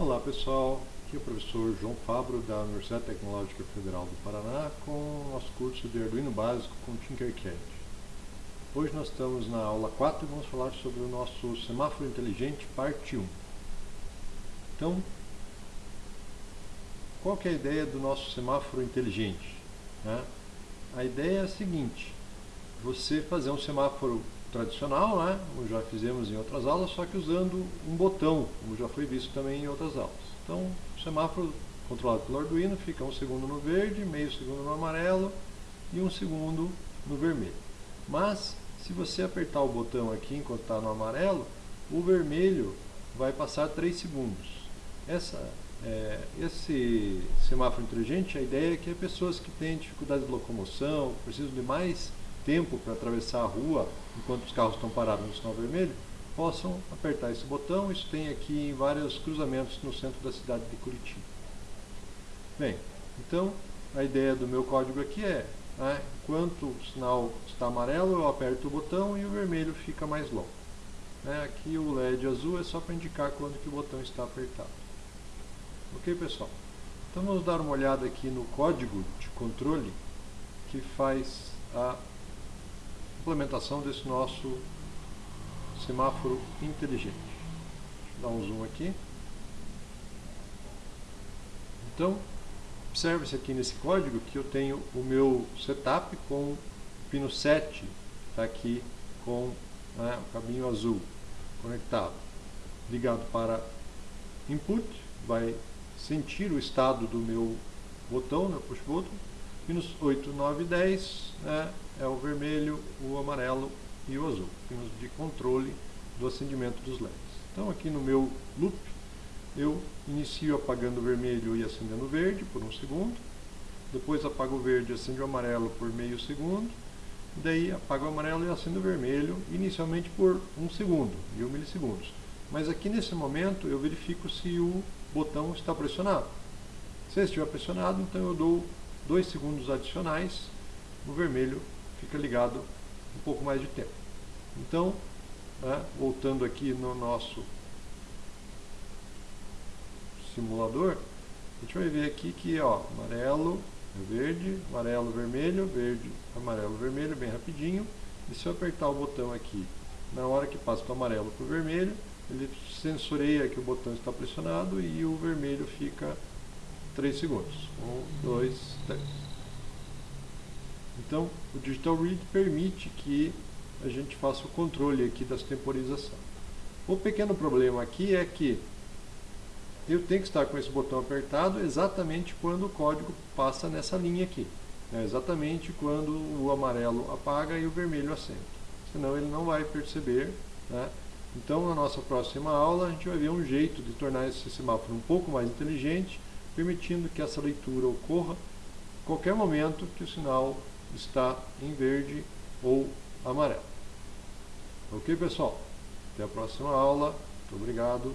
Olá pessoal, aqui é o professor João Fabro da Universidade Tecnológica Federal do Paraná com o nosso curso de Arduino Básico com Tinkercad. Hoje nós estamos na aula 4 e vamos falar sobre o nosso semáforo inteligente parte 1. Então, qual é a ideia do nosso semáforo inteligente? Né? A ideia é a seguinte, você fazer um semáforo tradicional, né, como já fizemos em outras aulas, só que usando um botão, como já foi visto também em outras aulas. Então, o semáforo controlado pelo Arduino fica um segundo no verde, meio segundo no amarelo e um segundo no vermelho. Mas, se você apertar o botão aqui enquanto está no amarelo, o vermelho vai passar 3 segundos. Essa, é, esse semáforo inteligente, a ideia é que pessoas que têm dificuldade de locomoção, precisam de mais tempo para atravessar a rua enquanto os carros estão parados no sinal vermelho, possam apertar esse botão. Isso tem aqui em vários cruzamentos no centro da cidade de Curitiba. Bem, então a ideia do meu código aqui é, né, enquanto o sinal está amarelo, eu aperto o botão e o vermelho fica mais longo. Né, aqui o LED azul é só para indicar quando que o botão está apertado. Ok, pessoal? Então vamos dar uma olhada aqui no código de controle que faz a implementação desse nosso semáforo inteligente. Deixa eu dar um zoom aqui. Então, observe-se aqui nesse código que eu tenho o meu setup com o pino 7, está aqui com né, o caminho azul conectado, ligado para input, vai sentir o estado do meu botão, né, push button, pinos 8, 9 e 10 né, é o vermelho, o amarelo e o azul, pinos de controle do acendimento dos LEDs. Então aqui no meu loop eu inicio apagando o vermelho e acendendo o verde por um segundo, depois apago o verde e acendo o amarelo por meio segundo, daí apago o amarelo e acendo o vermelho inicialmente por um segundo, mil milissegundos. Mas aqui nesse momento eu verifico se o botão está pressionado. Se estiver pressionado, então eu dou dois segundos adicionais, o vermelho fica ligado um pouco mais de tempo. Então, né, voltando aqui no nosso simulador, a gente vai ver aqui que ó, amarelo, verde, amarelo, vermelho, verde, amarelo, vermelho, bem rapidinho. E se eu apertar o botão aqui, na hora que passa do amarelo para o vermelho, ele sensoreia que o botão está pressionado e o vermelho fica 3 segundos. 1, 2, 3. Então, o Digital Read permite que a gente faça o controle aqui das temporização. O pequeno problema aqui é que eu tenho que estar com esse botão apertado exatamente quando o código passa nessa linha aqui. É exatamente quando o amarelo apaga e o vermelho acende. Senão ele não vai perceber. Né? Então, na nossa próxima aula, a gente vai ver um jeito de tornar esse semáforo um pouco mais inteligente permitindo que essa leitura ocorra a qualquer momento que o sinal está em verde ou amarelo. Ok, pessoal? Até a próxima aula. Muito obrigado.